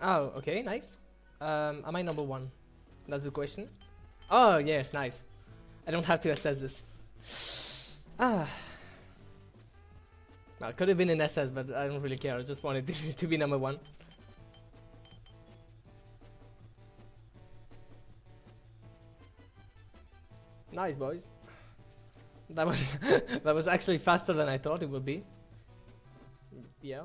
Oh, okay, nice. Um, am I number one? That's the question. Oh, yes, nice. I don't have to assess this. Ah. Well, it could have been an SS, but I don't really care. I just wanted to, to be number one. Nice, boys. That was that was actually faster than I thought it would be. Yeah.